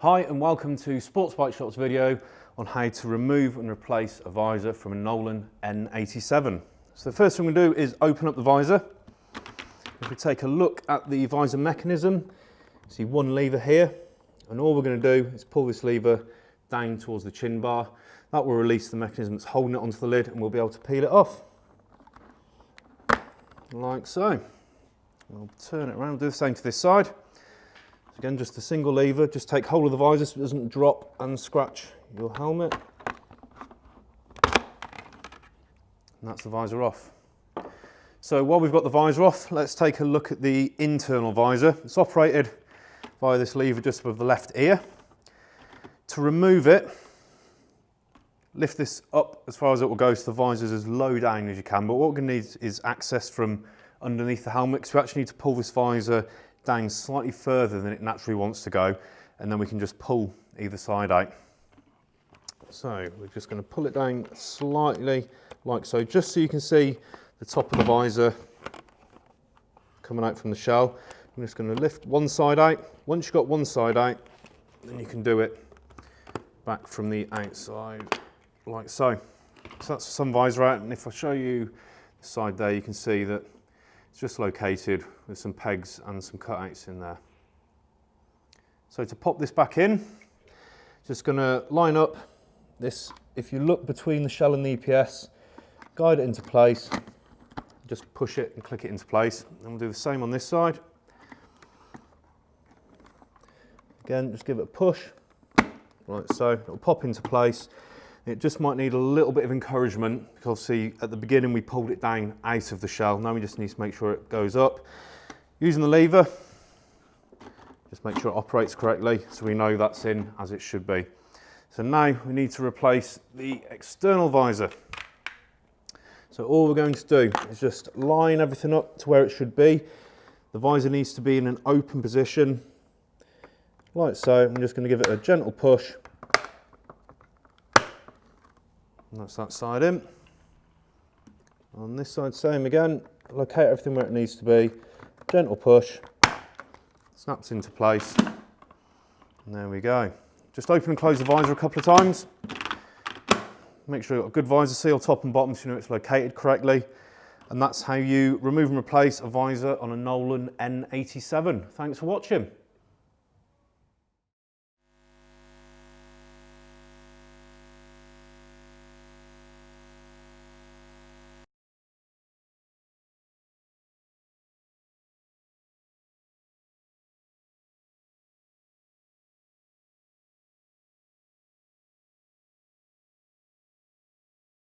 Hi and welcome to Sports Bike Shop's video on how to remove and replace a visor from a Nolan N87. So the first thing to do is open up the visor. If we take a look at the visor mechanism, see one lever here and all we're going to do is pull this lever down towards the chin bar. That will release the mechanism that's holding it onto the lid and we'll be able to peel it off. Like so. We'll turn it around, do the same to this side. Again, just a single lever, just take hold of the visor so it doesn't drop and scratch your helmet. And that's the visor off. So while we've got the visor off, let's take a look at the internal visor. It's operated via this lever just above the left ear. To remove it, lift this up as far as it will go so the visor is as low down as you can. But what we're going to need is access from underneath the helmet because we actually need to pull this visor down slightly further than it naturally wants to go and then we can just pull either side out. So we're just going to pull it down slightly like so, just so you can see the top of the visor coming out from the shell. I'm just going to lift one side out. Once you've got one side out, then you can do it back from the outside like so. So that's some visor out and if I show you the side there, you can see that it's just located with some pegs and some cutouts in there. So to pop this back in, just going to line up this, if you look between the shell and the EPS, guide it into place, just push it and click it into place. And we'll do the same on this side. Again, just give it a push, like so, it'll pop into place. It just might need a little bit of encouragement because obviously at the beginning we pulled it down out of the shell. Now we just need to make sure it goes up. Using the lever, just make sure it operates correctly so we know that's in as it should be. So now we need to replace the external visor. So all we're going to do is just line everything up to where it should be. The visor needs to be in an open position, like so. I'm just going to give it a gentle push and that's that side in. On this side, same again, locate everything where it needs to be, gentle push, snaps into place, and there we go. Just open and close the visor a couple of times. Make sure you've got a good visor seal top and bottom so you know it's located correctly. And that's how you remove and replace a visor on a Nolan N87. Thanks for watching.